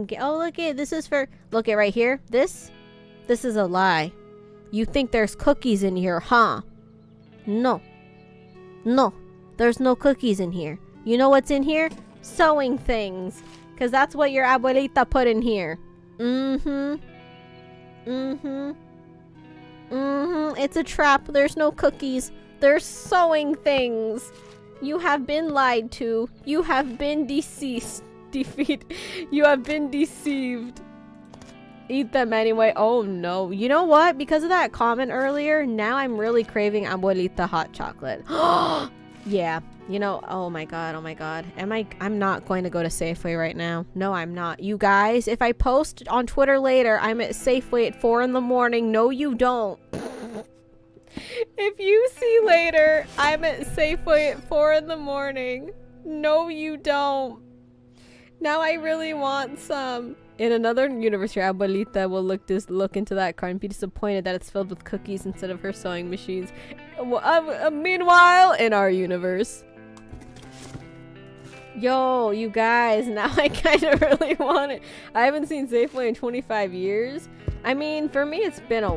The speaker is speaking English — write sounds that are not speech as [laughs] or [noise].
Okay, oh, look it. This is for. Look it right here. This. This is a lie. You think there's cookies in here, huh? No. No. There's no cookies in here. You know what's in here? Sewing things. Because that's what your abuelita put in here. Mm hmm. Mm hmm. Mm hmm. It's a trap. There's no cookies. There's sewing things. You have been lied to. You have been deceased. [laughs] Defeat. You have been deceived. Eat them anyway. Oh no. You know what? Because of that comment earlier, now I'm really craving abuelita hot chocolate. [gasps] yeah. You know, oh my god, oh my god. Am I I'm not going to go to Safeway right now. No, I'm not. You guys, if I post on Twitter later, I'm at Safeway at 4 in the morning. No, you don't. [laughs] if you see later, I'm at Safeway at 4 in the morning. No, you don't. Now I really want some. In another universe, your abuelita will look this look into that car and be disappointed that it's filled with cookies instead of her sewing machines. Uh, uh, meanwhile, in our universe. Yo, you guys, [laughs] now I kind of really want it. I haven't seen Safeway in 25 years. I mean, for me, it's been a